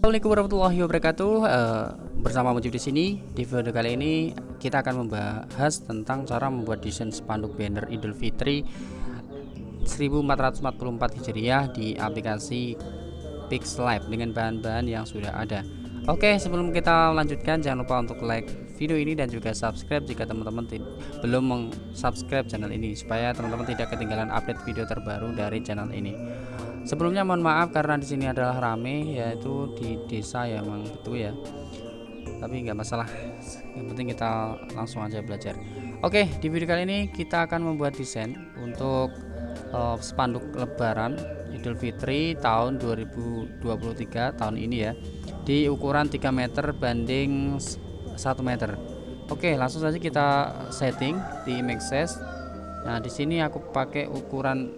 Assalamualaikum warahmatullahi wabarakatuh. Uh, bersama Mujib di sini. Di video kali ini kita akan membahas tentang cara membuat desain spanduk banner Idul Fitri 1444 Hijriah di aplikasi Pixlab dengan bahan-bahan yang sudah ada. Oke, sebelum kita lanjutkan jangan lupa untuk like video ini dan juga subscribe jika teman-teman belum meng-subscribe channel ini supaya teman-teman tidak ketinggalan update video terbaru dari channel ini. Sebelumnya mohon maaf karena di sini adalah rame yaitu di desa ya memang betul ya. Tapi nggak masalah. Yang penting kita langsung aja belajar. Oke, di video kali ini kita akan membuat desain untuk uh, spanduk lebaran Idul Fitri tahun 2023 tahun ini ya. Di ukuran 3 meter banding 1 meter. Oke, langsung saja kita setting di image size. Nah, di sini aku pakai ukuran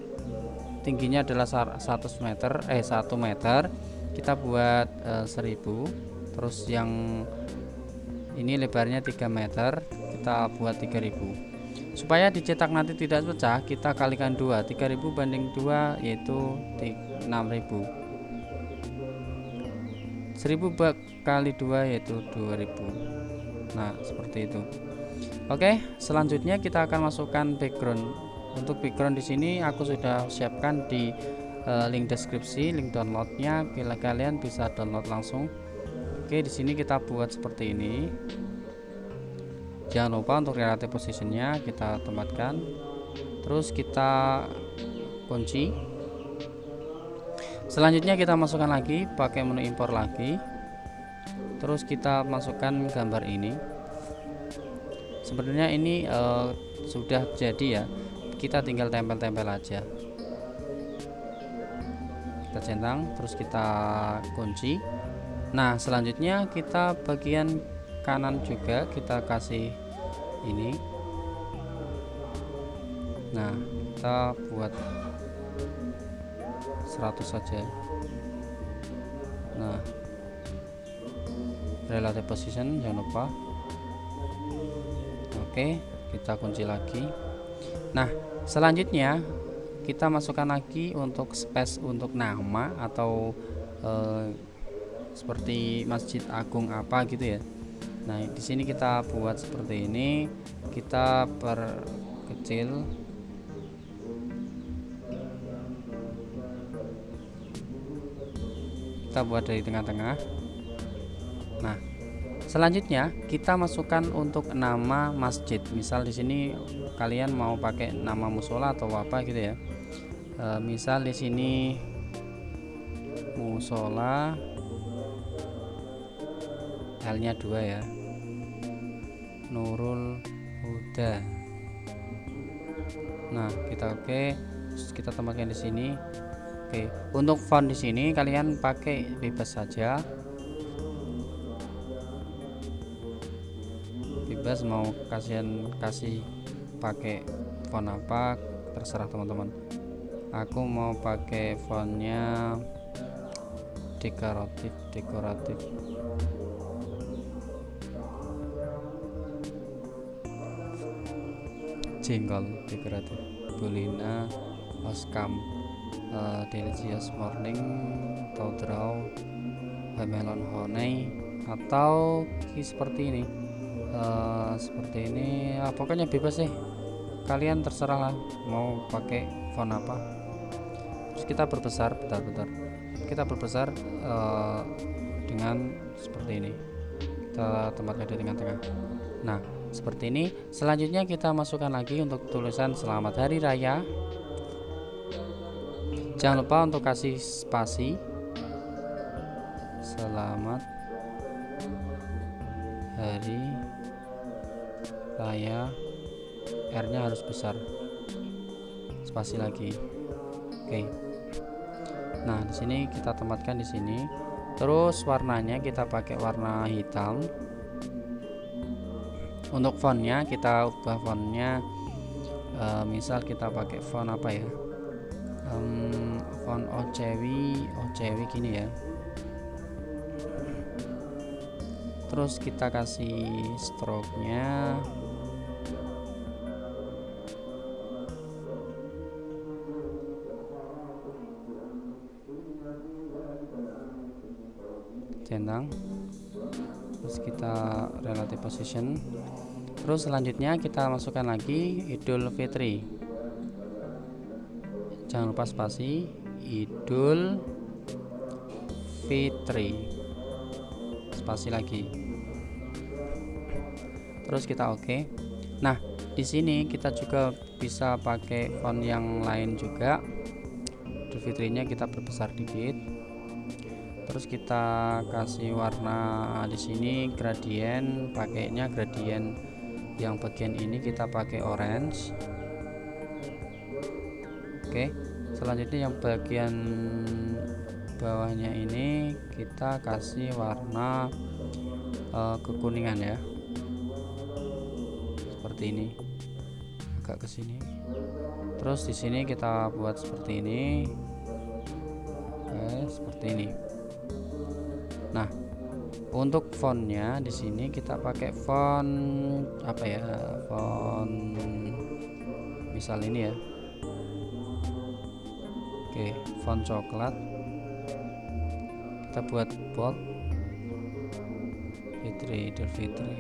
tingginya adalah 100 meter eh 1 meter kita buat eh, 1000 terus yang ini lebarnya 3 meter kita buat 3000 supaya dicetak nanti tidak pecah kita kalikan 2 3000 banding 2 yaitu 6000 1000 kali 2 yaitu 2000 nah seperti itu. Oke selanjutnya kita akan masukkan background. Untuk background di sini aku sudah siapkan di uh, link deskripsi link downloadnya. Bila kalian bisa download langsung. Oke di sini kita buat seperti ini. Jangan lupa untuk relative positionnya kita tempatkan terus kita kunci selanjutnya kita masukkan lagi pakai menu impor lagi. Terus kita masukkan gambar ini. Sebenarnya ini uh, sudah jadi ya. Kita tinggal tempel-tempel aja. Kita centang terus kita kunci. Nah selanjutnya kita bagian kanan juga kita kasih ini. Nah kita buat 100 saja nah relative position jangan lupa. Oke kita kunci lagi. Nah selanjutnya kita masukkan lagi untuk space untuk nama atau eh, seperti masjid agung apa gitu ya. Nah di sini kita buat seperti ini. Kita perkecil kita buat dari tengah-tengah. Nah selanjutnya kita masukkan untuk nama masjid. Misal di sini kalian mau pakai nama musola atau apa gitu ya. E, misal di sini musola L nya dua ya. Nurul Huda. Nah kita oke. Okay. kita tambahkan di sini oke untuk font di sini kalian pakai bebas saja. Bebas mau kasihan kasih pakai font apa terserah teman-teman. Aku mau pakai fontnya dekoratif dekoratif. Jengkol dekoratif. Bulina oskam uh, delicious morning atau draw melon honey atau seperti ini. Uh, seperti ini ya, pokoknya bebas sih. Kalian terserah lah mau pakai font apa. Terus kita berbesar bentar-bentar. Kita berbesar uh, dengan seperti ini. Kita tempatkan di tengah-tengah nah seperti ini. Selanjutnya kita masukkan lagi untuk tulisan selamat hari raya jangan lupa untuk kasih spasi. Selamat hari raya. R nya harus besar. Spasi lagi. Oke. Nah di sini kita tempatkan di sini. Terus warnanya kita pakai warna hitam. Untuk fontnya kita ubah fontnya. E, misal kita pakai font apa ya um, font OCW OCW gini ya. Terus kita kasih stroke nya centang terus kita relative position. Terus selanjutnya kita masukkan lagi Idul Fitri jangan lupa spasi. Idul Fitri. Spasi lagi. Terus kita oke. Okay. nah di sini kita juga bisa pakai font yang lain juga. Idul Fitrinya kita perbesar dikit. Terus kita kasih warna di sini gradient. Pakainya gradient. Yang bagian ini kita pakai orange oke selanjutnya yang bagian bawahnya ini kita kasih warna uh, kekuningan ya. Seperti ini agak ke sini. Terus di sini kita buat seperti ini. Oke seperti ini. Nah untuk fontnya di sini kita pakai font apa ya? Font misal ini ya oke font coklat. Kita buat bold. Fitri Idul Fitri.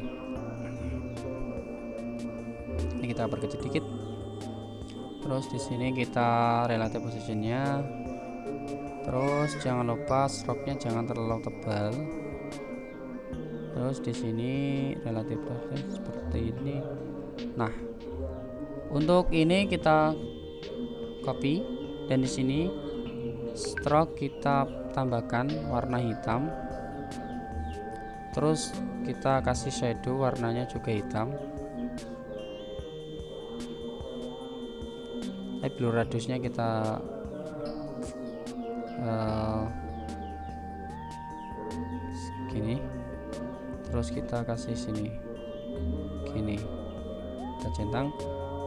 Ini kita perkecil dikit terus di sini kita relative positionnya. Terus jangan lupa stroke nya jangan terlalu tebal. Terus di sini relatif seperti ini. Nah untuk ini kita copy dan di sini stroke kita tambahkan warna hitam. Terus kita kasih shadow warnanya juga hitam. Eh, blur radiusnya kita uh, gini terus kita kasih sini gini. Kita centang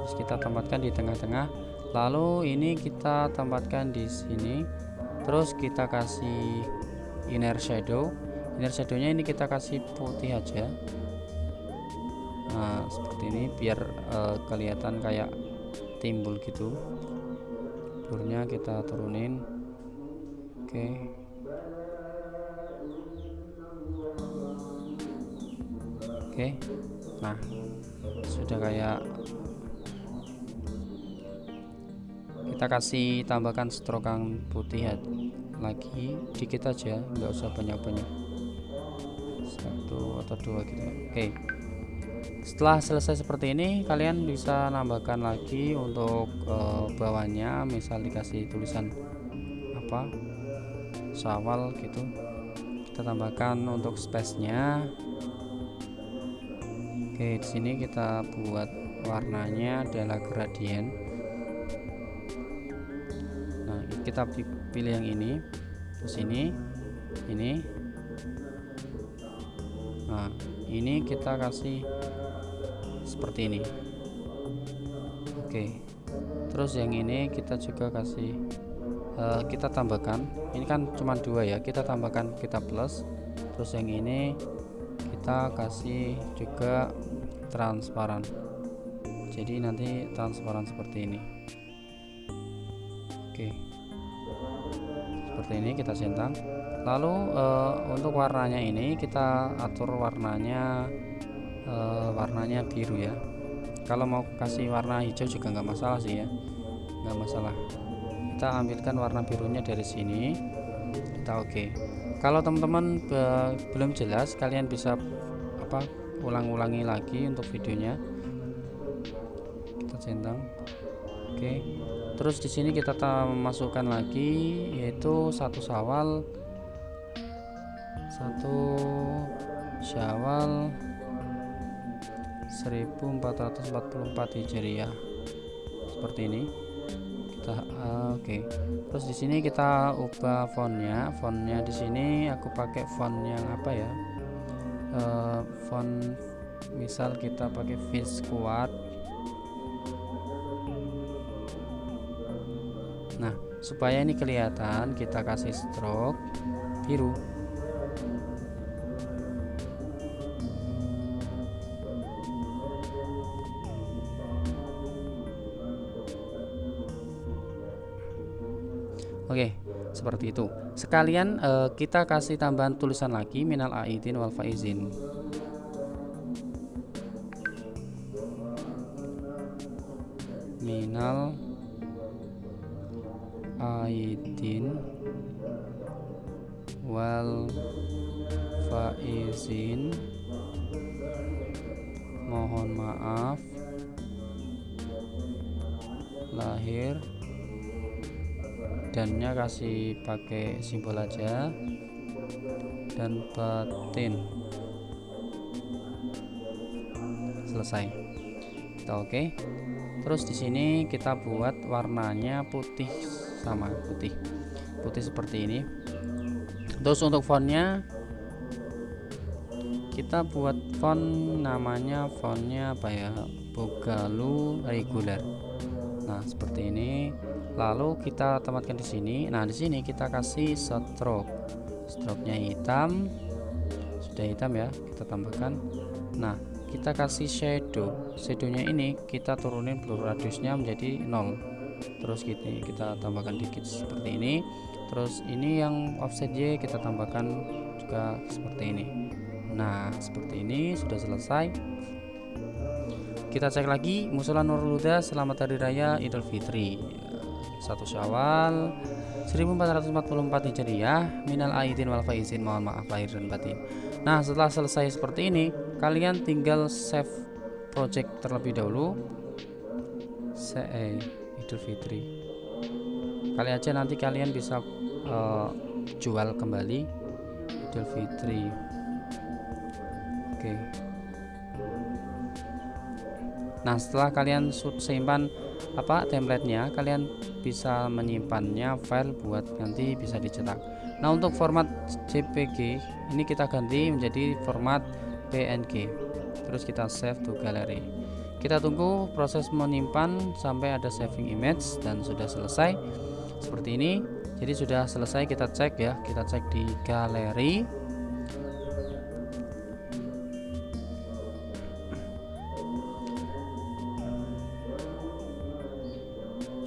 terus kita tempatkan di tengah-tengah lalu ini kita tempatkan di sini. Terus kita kasih inner shadow. Inner shadownya ini kita kasih putih aja. Nah seperti ini biar uh, kelihatan kayak timbul gitu. Blurnya kita turunin. Oke. Okay. oke. Nah sudah kayak kita kasih tambahkan strokan putih lagi dikit aja nggak usah banyak-banyak. Satu atau dua gitu. Oke. Setelah selesai seperti ini kalian bisa nambahkan lagi untuk uh, bawahnya. Misal dikasih tulisan apa? Sawal gitu. Kita tambahkan untuk space nya Oke, di sini kita buat warnanya adalah gradient. Nah, kita pilih yang ini. Terus ini, ini. Nah, ini kita kasih seperti ini. Oke. Terus yang ini kita juga kasih uh, kita tambahkan. Ini kan cuma dua ya. Kita tambahkan kita plus. Terus yang ini kita kasih juga transparan jadi nanti transparan seperti ini oke seperti ini kita centang lalu uh, untuk warnanya ini kita atur warnanya uh, warnanya biru ya. Kalau mau kasih warna hijau juga nggak masalah sih ya. Nggak masalah. Kita ambilkan warna birunya dari sini. Kita oke. Okay kalau teman-teman belum jelas kalian bisa apa ulang-ulangi lagi untuk videonya. Kita centang oke terus di sini kita masukkan lagi yaitu satu sawal satu syawal 1444 hijriah. Seperti ini. Kita uh, oke. Okay. terus di sini kita ubah fontnya. Fontnya di sini aku pakai font yang apa ya? Uh, font misal kita pakai fish squad supaya ini kelihatan kita kasih stroke biru. Oke, seperti itu. Sekalian uh, kita kasih tambahan tulisan lagi minal aidin wal faizin. Minal aidin wal faizin. Mohon maaf. Lahir. Dannya kasih pakai simbol aja. Dan batin. Selesai. Oke. Okay. terus di sini kita buat warnanya putih sama putih. Putih seperti ini. Terus untuk fontnya kita buat font namanya fontnya apa ya? Bogalu regular nah seperti ini. Lalu kita tempatkan di sini. Nah di sini kita kasih stroke. Stroke nya hitam. Sudah hitam ya kita tambahkan. Nah kita kasih shadow. Shadownya ini kita turunin blur radiusnya menjadi 0 terus gini kita tambahkan dikit seperti ini. Terus ini yang offset Y kita tambahkan juga seperti ini. Nah seperti ini sudah selesai. Kita cek lagi musola Nurul Huda selamat hari raya Idul Fitri. Satu Syawal 1444 Hijriah minal aidin wal faizin mohon maaf lahir dan batin. Nah setelah selesai seperti ini kalian tinggal save project terlebih dahulu. Se Idul Fitri. Kali aja nanti kalian bisa uh, jual kembali Idul Fitri. Oke. Okay. Nah setelah kalian simpan apa templatenya kalian bisa menyimpannya file buat nanti bisa dicetak. Nah untuk format JPG ini kita ganti menjadi format PNG terus kita save to gallery kita tunggu proses menyimpan sampai ada saving image dan sudah selesai. Seperti ini. Jadi sudah selesai kita cek ya. Kita cek di galeri.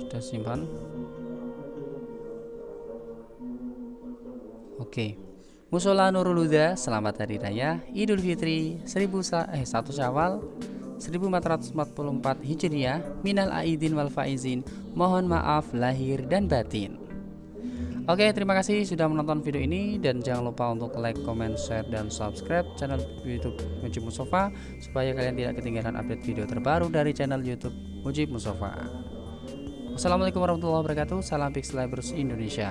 Sudah simpan. Oke. Musola Nurul Huda selamat hari raya. Idul Fitri 1000 eh 1 Syawal 1444 Hijriah minal aidin wal faizin mohon maaf lahir dan batin Oke terima kasih sudah menonton video ini dan jangan lupa untuk like, comment, share, dan subscribe channel youtube Mujib Musofa supaya kalian tidak ketinggalan update video terbaru dari channel youtube Mujib Musofa Wassalamualaikum warahmatullahi wabarakatuh. Salam Pixelabers Indonesia.